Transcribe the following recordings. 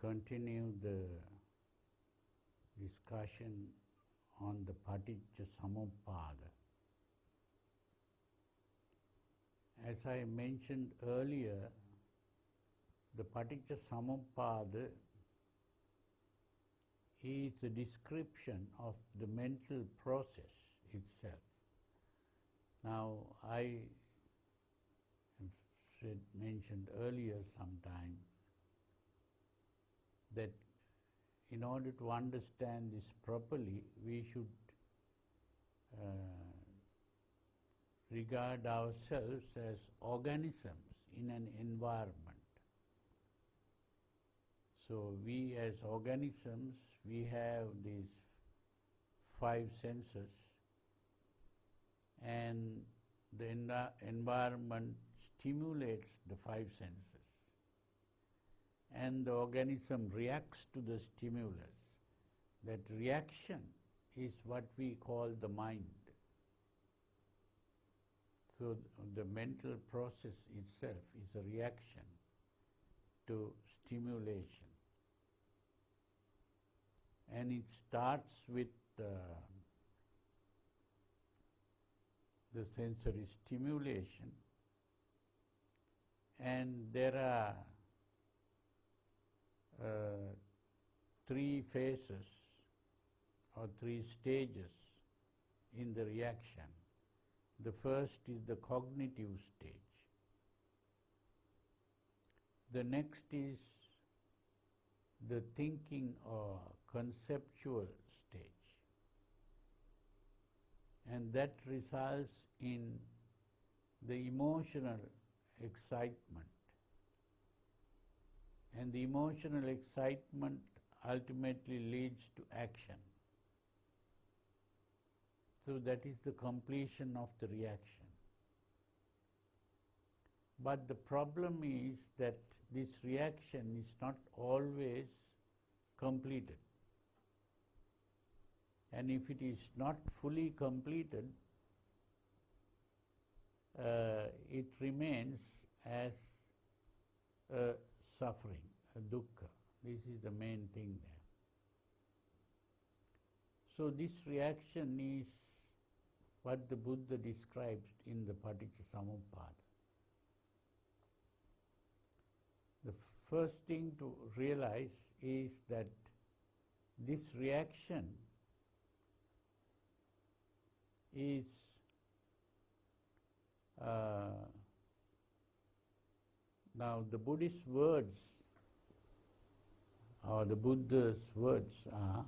continue the discussion on the Paticca Samuppada. As I mentioned earlier, the Paticca Samuppada is a description of the mental process itself. Now, I mentioned earlier sometime that in order to understand this properly, we should uh, regard ourselves as organisms in an environment. So we as organisms, we have these five senses and the envi- environment stimulates the five senses and the organism reacts to the stimulus. That reaction is what we call the mind. So the mental process itself is a reaction to stimulation. And it starts with uh, the sensory stimulation and there are uh, three phases or three stages in the reaction. The first is the cognitive stage. The next is the thinking or conceptual stage. And that results in the emotional excitement. And the emotional excitement ultimately leads to action. So that is the completion of the reaction. But the problem is that this reaction is not always completed. And if it is not fully completed, uh, it remains as a suffering, dukkha. This is the main thing there. So this reaction is what the Buddha describes in the Paticca. The first thing to realize is that this reaction is uh, now the Buddhist words or the Buddha's words are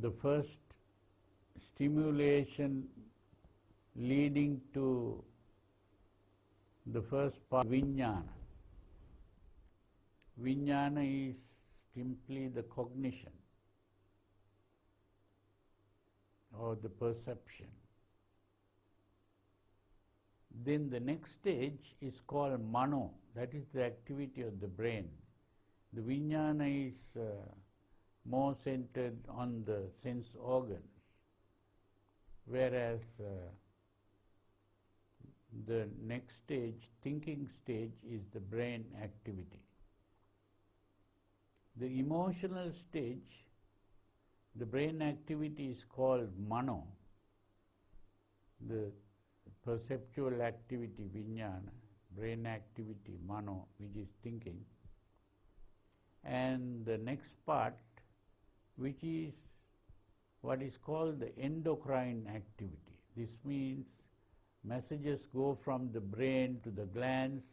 the first stimulation leading to the first part vijnana. Vijnana is simply the cognition or the perception. Then the next stage is called mano, that is the activity of the brain. The vijnana is uh, more centered on the sense organs, whereas uh, the next stage, thinking stage, is the brain activity. The emotional stage, the brain activity is called mano, the perceptual activity, vijnana, brain activity, mano, which is thinking, and the next part, which is what is called the endocrine activity. This means messages go from the brain to the glands,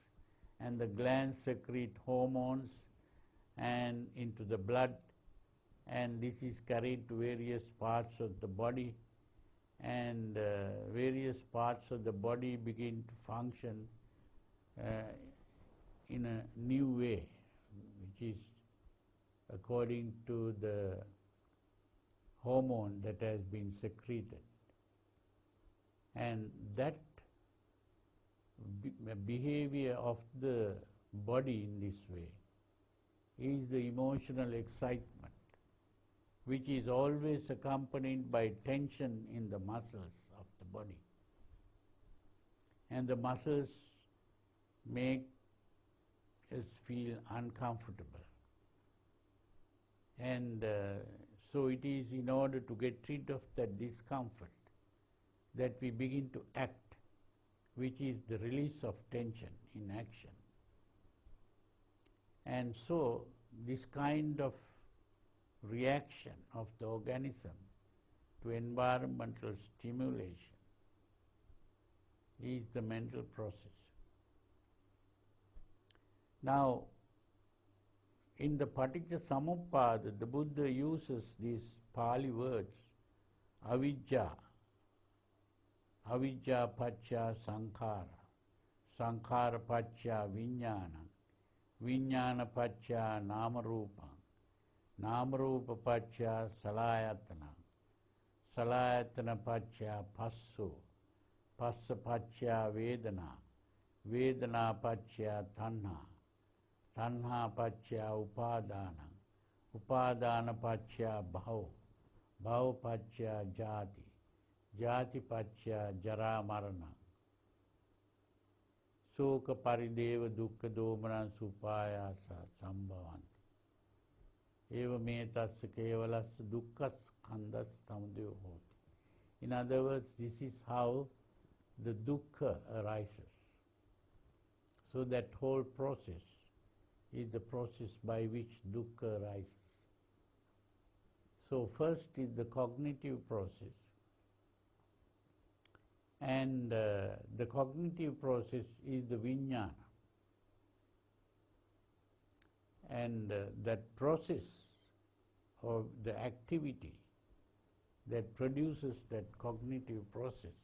and the glands secrete hormones and into the blood, and this is carried to various parts of the body, and uh, various parts of the body begin to function uh, in a new way, which is according to the hormone that has been secreted. And that be- uh, behavior of the body in this way is the emotional excitement which is always accompanied by tension in the muscles of the body. And the muscles make us feel uncomfortable. And uh, so it is in order to get rid of that discomfort that we begin to act, which is the release of tension in action. And so this kind of reaction of the organism to environmental stimulation is the mental process. Now, in the Paticca Samuppada, the Buddha uses these Pali words, avijja, avijja pacha sankhara, sankhara pacha vijnana, vijnana pacha namarupa, namarupa pacha salayatana, salayatana pacha passu, passa pacha vedana, vedana pacha tanha, තණ්හා පච්චයා උපාදානං. උපාදාන පච්චයා භව. භව පච්චයා ජාති. ජාති පච්චයා ජරා මරණ. ශෝක පරිදේව දුක්ඛ දෝමනං සුපායාස සම්භවಂತಿ ඒව මේ තස්ස කේවලස්ස දුක්ඛස් කන්දස් සමුදය හෝති. In other words this is how the dukkha arises. So that whole process is the process by which dukkha arises. So first is the cognitive process. And uh, the cognitive process is the vijnana. And uh, that process of the activity that produces that cognitive process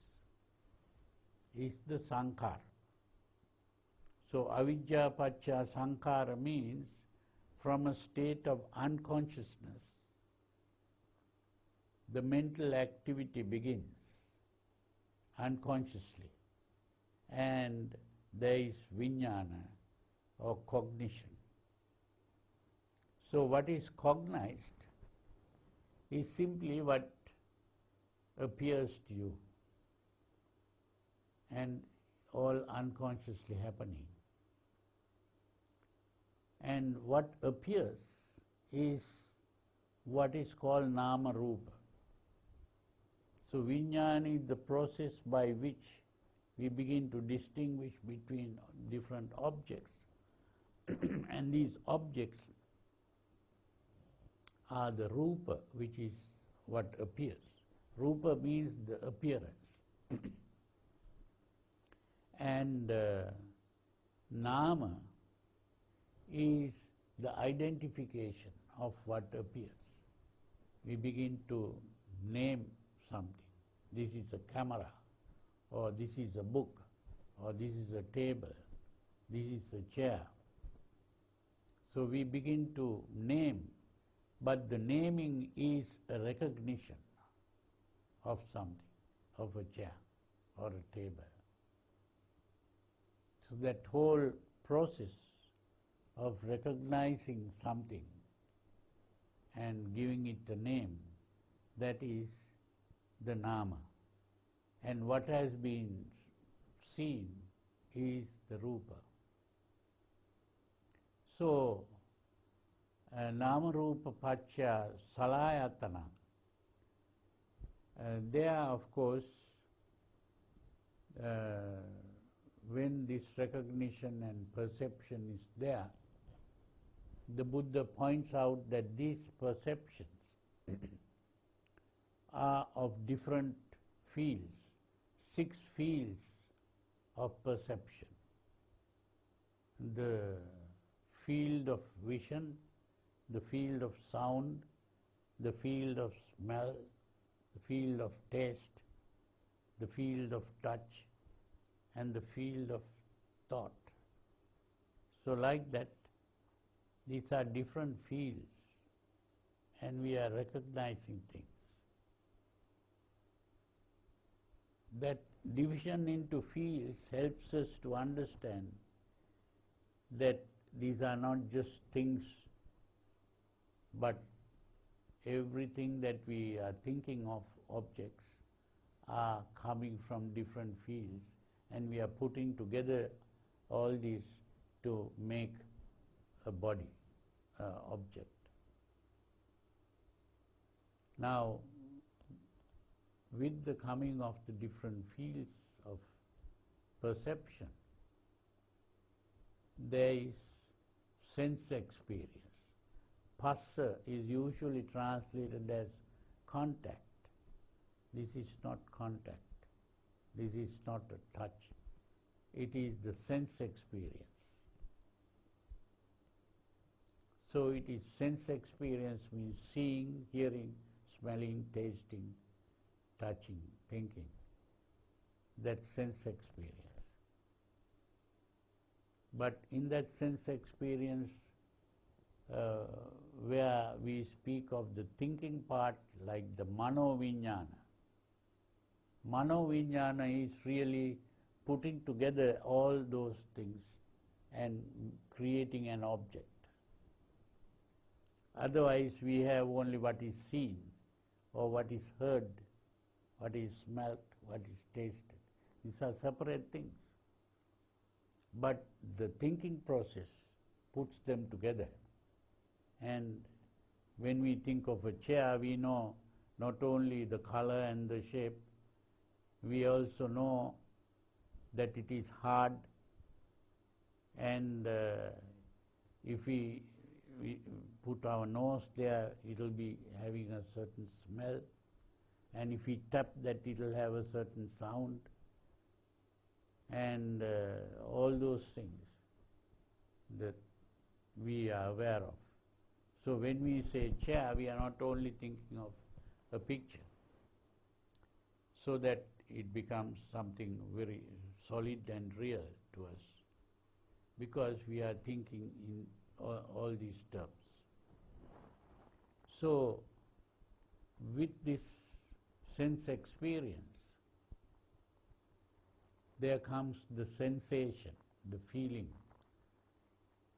is the sankhara. So avidya pacha sankhara means from a state of unconsciousness, the mental activity begins unconsciously and there is vijnana or cognition. So what is cognized is simply what appears to you and all unconsciously happening. And what appears is what is called nama rupa. So vijnana is the process by which we begin to distinguish between different objects. and these objects are the rupa, which is what appears. Rupa means the appearance. and uh, nama is the identification of what appears. We begin to name something. This is a camera, or this is a book, or this is a table, this is a chair. So we begin to name, but the naming is a recognition of something, of a chair or a table. So that whole process of recognizing something and giving it a name, that is the nama. And what has been seen is the rupa. So, uh, nama rupa pacha salayatana, uh, they are of course uh, when this recognition and perception is there, the Buddha points out that these perceptions are of different fields, six fields of perception. The field of vision, the field of sound, the field of smell, the field of taste, the field of touch, and the field of thought. So like that, these are different fields and we are recognizing things. That division into fields helps us to understand that these are not just things but everything that we are thinking of objects are coming from different fields and we are putting together all these to make a body uh, object. Now, with the coming of the different fields of perception, there is sense experience. Phassa is usually translated as contact. This is not contact. This is not a touch. It is the sense experience. So it is sense experience means seeing, hearing, smelling, tasting, touching, thinking. That sense experience. But in that sense experience, uh, where we speak of the thinking part like the mano vijnana, mano vijnana is really putting together all those things and creating an object. Otherwise, we have only what is seen or what is heard, what is smelt, what is tasted. These are separate things. But the thinking process puts them together. And when we think of a chair, we know not only the color and the shape, we also know that it is hard and uh, if we, we put our nose there, it will be having a certain smell. And if we tap that it will have a certain sound. And uh, all those things that we are aware of. So when we say chair, we are not only thinking of a picture, so that it becomes something very solid and real to us, because we are thinking in all, all these terms. So, with this sense experience, there comes the sensation, the feeling,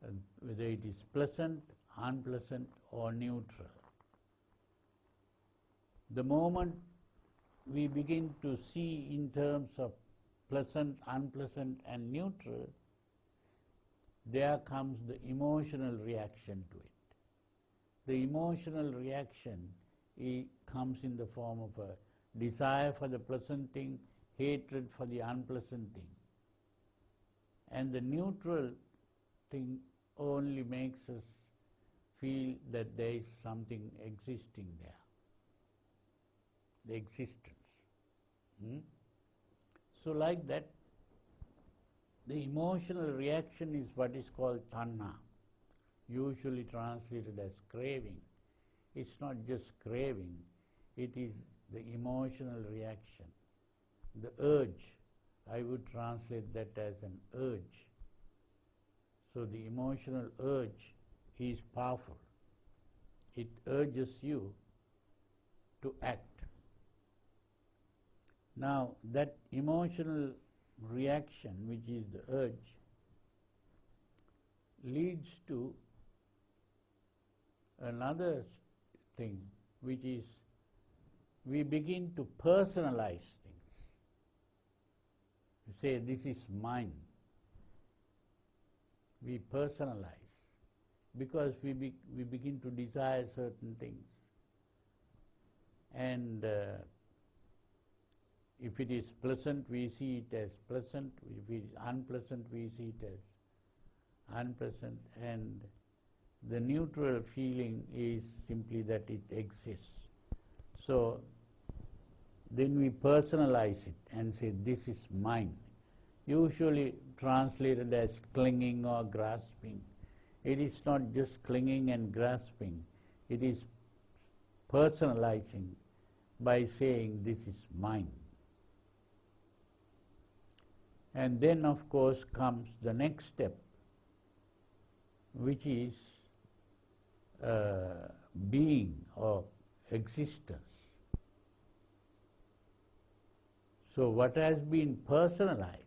uh, whether it is pleasant, unpleasant, or neutral. The moment we begin to see in terms of pleasant, unpleasant, and neutral, there comes the emotional reaction to it. The emotional reaction comes in the form of a desire for the pleasant thing, hatred for the unpleasant thing. And the neutral thing only makes us feel that there is something existing there. The existence. Hmm? So like that, the emotional reaction is what is called tanha, usually translated as craving. It's not just craving, it is the emotional reaction. The urge, I would translate that as an urge. So the emotional urge is powerful. It urges you to act. Now, that emotional reaction, which is the urge, leads to another thing, which is we begin to personalize things. You say, this is mine. We personalize because we, be, we begin to desire certain things. And uh, if it is pleasant, we see it as pleasant. If it is unpleasant, we see it as unpleasant. And the neutral feeling is simply that it exists. So then we personalize it and say, this is mine. Usually translated as clinging or grasping. It is not just clinging and grasping, it is personalizing by saying, this is mine. And then, of course, comes the next step, which is uh, being or existence. So, what has been personalized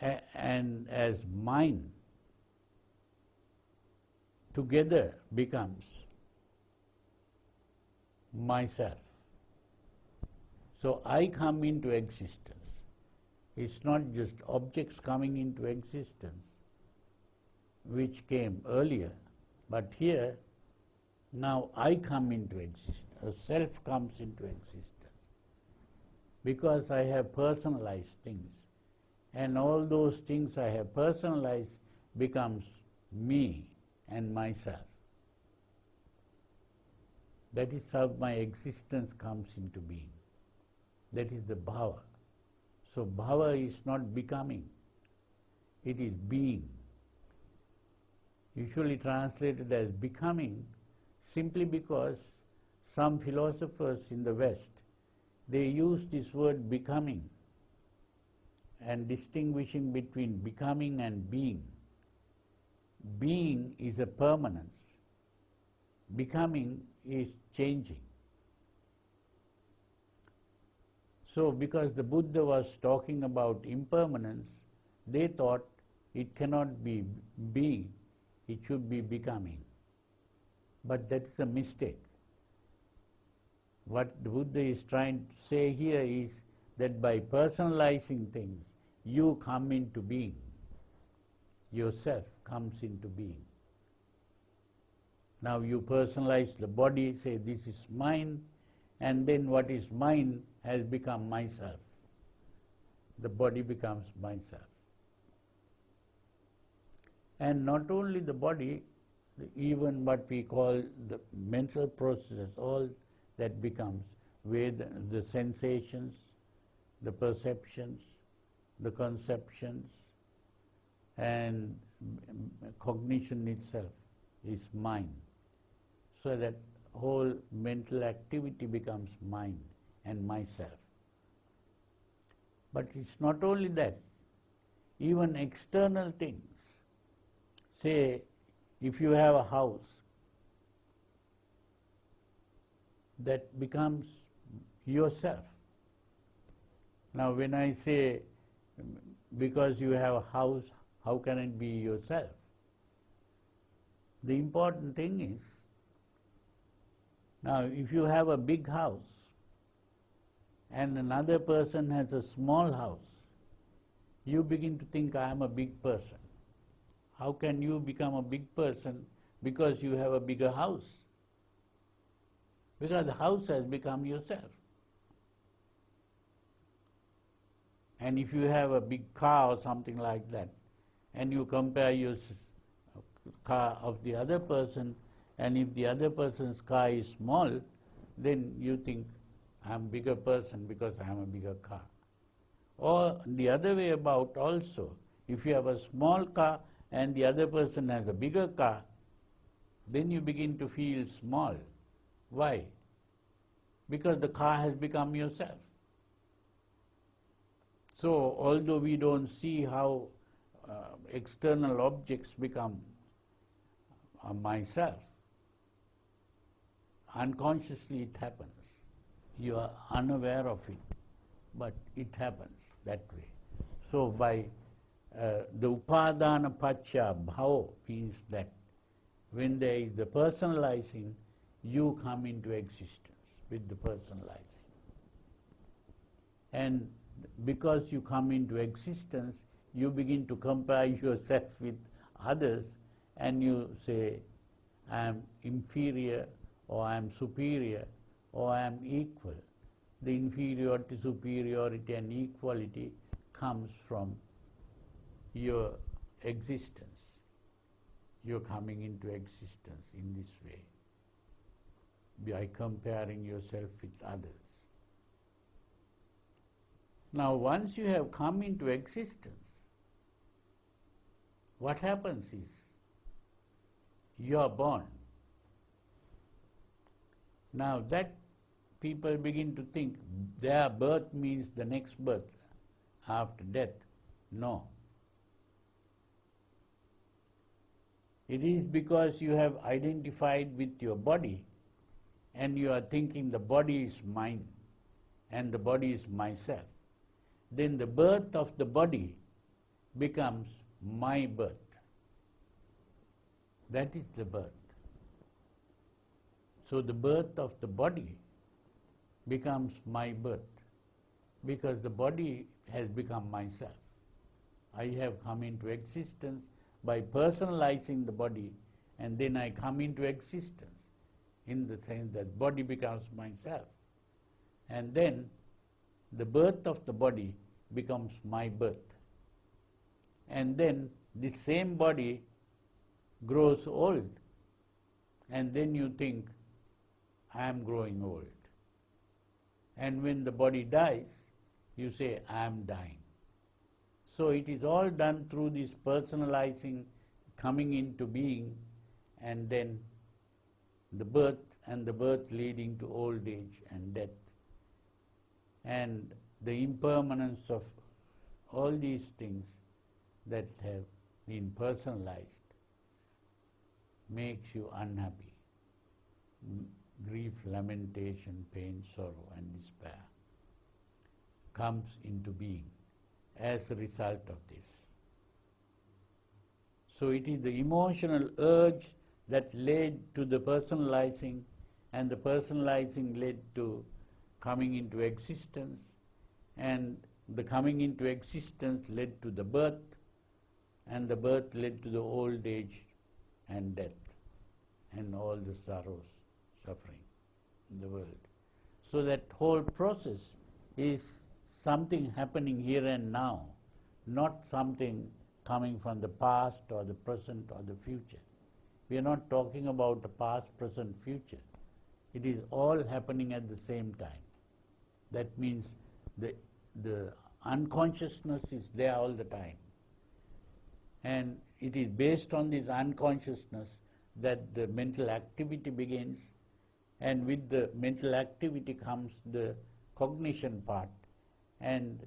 and as mine together becomes myself. So I come into existence. It's not just objects coming into existence, which came earlier, but here, now I come into existence, a self comes into existence. Because I have personalized things. And all those things I have personalized becomes me and myself. That is how my existence comes into being. That is the bhava. So bhava is not becoming, it is being. Usually translated as becoming simply because some philosophers in the West, they use this word becoming and distinguishing between becoming and being. Being is a permanence. Becoming is changing. So, because the Buddha was talking about impermanence, they thought it cannot be being, it should be becoming. But that is a mistake. What the Buddha is trying to say here is that by personalizing things, you come into being. Yourself comes into being. Now you personalize the body, say this is mine, and then what is mine has become myself. The body becomes myself. And not only the body, even what we call the mental processes, all that becomes with the sensations, the perceptions, the conceptions, and cognition itself is mine. so that whole mental activity becomes mine and myself. But it's not only that, even external things. Say, if you have a house, that becomes yourself. Now, when I say because you have a house, how can it be yourself? The important thing is now, if you have a big house and another person has a small house, you begin to think, I am a big person. How can you become a big person because you have a bigger house? Because the house has become yourself. And if you have a big car or something like that, and you compare your car of the other person and if the other person's car is small, then you think, I'm a bigger person because I am a bigger car. Or the other way about also, if you have a small car and the other person has a bigger car, then you begin to feel small. Why? Because the car has become yourself. So, although we don't see how uh, external objects become uh, myself, unconsciously it happens. You are unaware of it, but it happens that way. So by uh, the upadana pacha bhava means that when there is the personalizing, you come into existence with the personalizing. And because you come into existence, you begin to compare yourself with others and you say, I am inferior or I am superior or I am equal. The inferiority, superiority and equality comes from your existence. You're coming into existence in this way by comparing yourself with others. Now, once you have come into existence, what happens is you are born. Now that people begin to think their birth means the next birth after death. No. It is because you have identified with your body and you are thinking the body is mine and the body is myself. Then the birth of the body becomes my birth. That is the birth. So the birth of the body becomes my birth because the body has become myself. I have come into existence by personalizing the body and then I come into existence in the sense that body becomes myself. And then the birth of the body becomes my birth. And then the same body grows old. And then you think, I am growing old. And when the body dies, you say, I am dying. So it is all done through this personalizing, coming into being, and then the birth, and the birth leading to old age and death. And the impermanence of all these things that have been personalized makes you unhappy. Grief, lamentation, pain, sorrow, and despair comes into being as a result of this. So it is the emotional urge that led to the personalizing, and the personalizing led to coming into existence, and the coming into existence led to the birth, and the birth led to the old age and death, and all the sorrows, suffering in the world. So that whole process is something happening here and now, not something coming from the past or the present or the future. We are not talking about the past, present, future. It is all happening at the same time. That means the, the unconsciousness is there all the time. And it is based on this unconsciousness that the mental activity begins, and with the mental activity comes the cognition part, and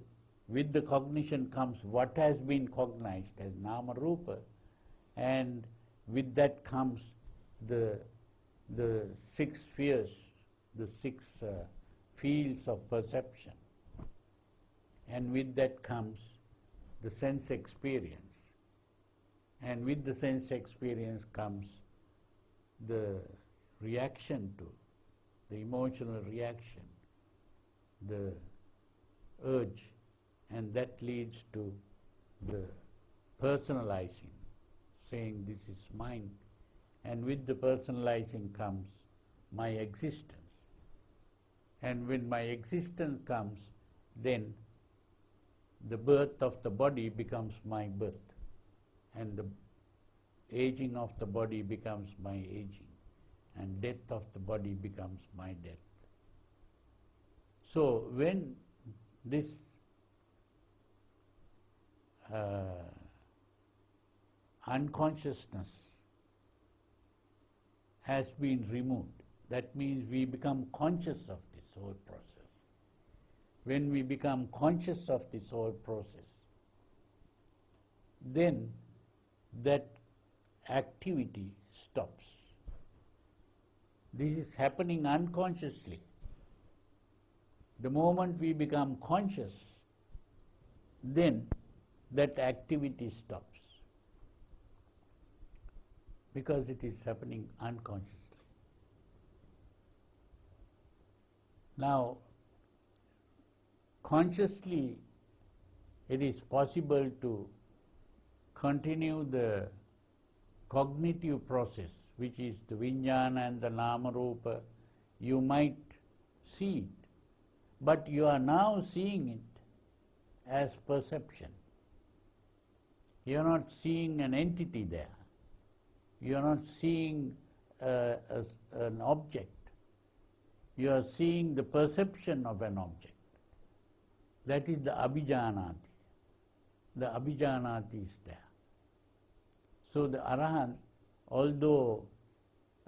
with the cognition comes what has been cognized as nama rupa, and with that comes the, the six spheres, the six uh, fields of perception. And with that comes the sense experience. And with the sense experience comes the reaction to, the emotional reaction, the urge, and that leads to the personalizing, saying this is mine, and with the personalizing comes my existence. And when my existence comes, then the birth of the body becomes my birth, and the aging of the body becomes my aging, and death of the body becomes my death. So when this uh, unconsciousness has been removed. That means we become conscious of this whole process. When we become conscious of this whole process, then that activity stops. This is happening unconsciously. The moment we become conscious, then that activity stops because it is happening unconsciously. Now, consciously, it is possible to continue the cognitive process, which is the vijnana and the nama rupa. You might see it, but you are now seeing it as perception. You are not seeing an entity there. You are not seeing uh, a, an object. You are seeing the perception of an object. That is the abhijanati. The abhijanati is there. So the arahant, although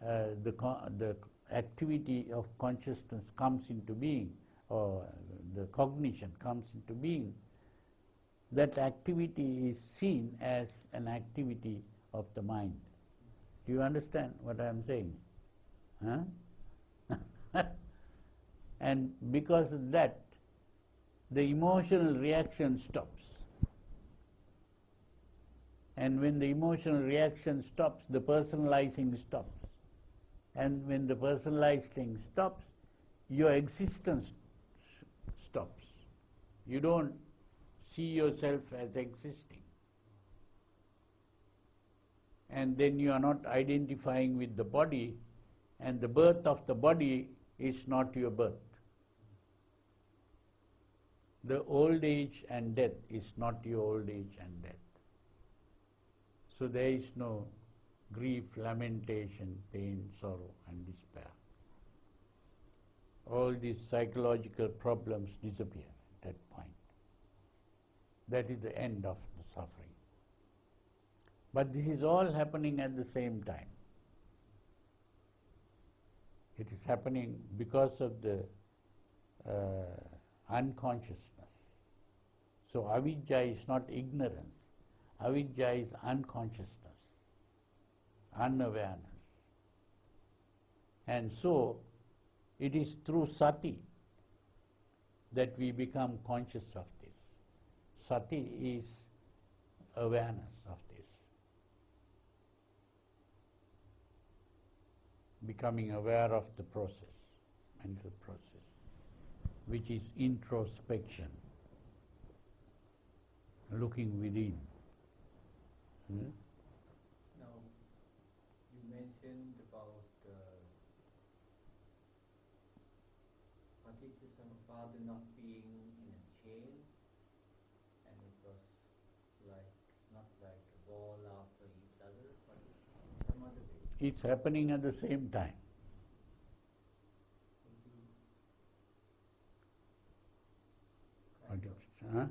uh, the, the activity of consciousness comes into being, or the cognition comes into being, that activity is seen as an activity of the mind. Do you understand what I am saying? Huh? and because of that, the emotional reaction stops. And when the emotional reaction stops, the personalizing stops. And when the personalizing stops, your existence stops. You don't see yourself as existing. And then you are not identifying with the body, and the birth of the body is not your birth. The old age and death is not your old age and death. So there is no grief, lamentation, pain, sorrow, and despair. All these psychological problems disappear at that point. That is the end of the suffering. But this is all happening at the same time. It is happening because of the uh, unconsciousness. So avidya is not ignorance. Avidya is unconsciousness, unawareness. And so it is through sati that we become conscious of this. Sati is awareness of this. Becoming aware of the process, mental process, which is introspection, looking within. Hmm? Now, you mentioned about uh, Paticca Samuppada not being in a chain, and it was like, not like a wall after each other, but some other way. It's happening at the same time. Would you What kind of- is- huh?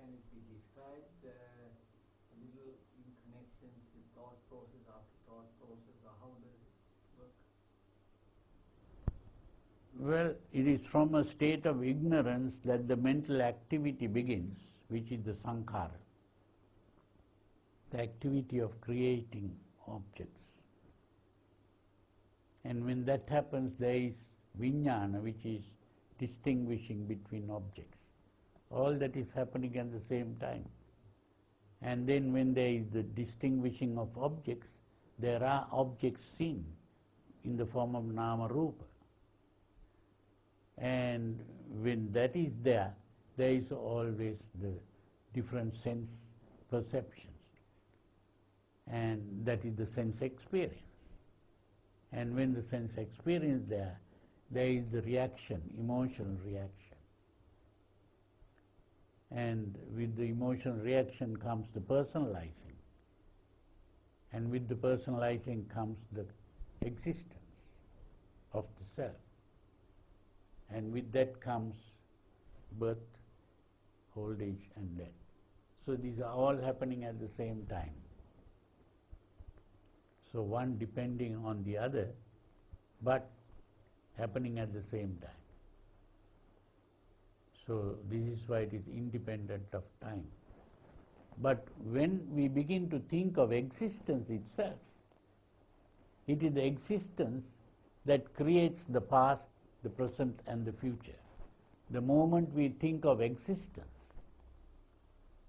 Can it be described uh, a little in connection with thought process after thought process, or how does it work? Well, it is from a state of ignorance that the mental activity begins, which is the sankhara, the activity of creating objects. And when that happens, there is vijnana, which is distinguishing between objects. All that is happening at the same time. And then when there is the distinguishing of objects, there are objects seen in the form of nama rupa. And when that is there, there is always the different sense perceptions. And that is the sense experience. And when the sense experience there, there is the reaction, emotional reaction. And with the emotional reaction comes the personalizing. And with the personalizing comes the existence of the self. And with that comes birth, old age, and death. So these are all happening at the same time. So one depending on the other, but happening at the same time. So this is why it is independent of time. But when we begin to think of existence itself, it is the existence that creates the past, the present, and the future. The moment we think of existence,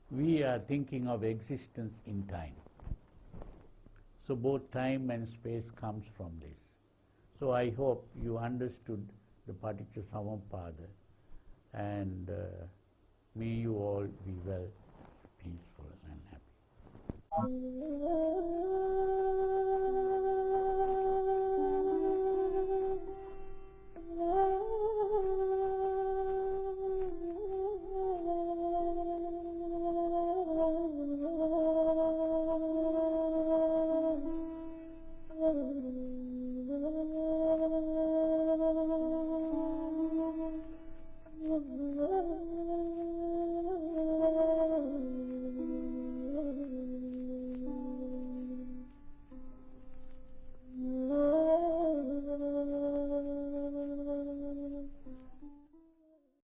we are thinking of existence in time. So both time and space comes from this. So I hope you understood the Paticca Samuppada and uh, may you all be well, peaceful and happy.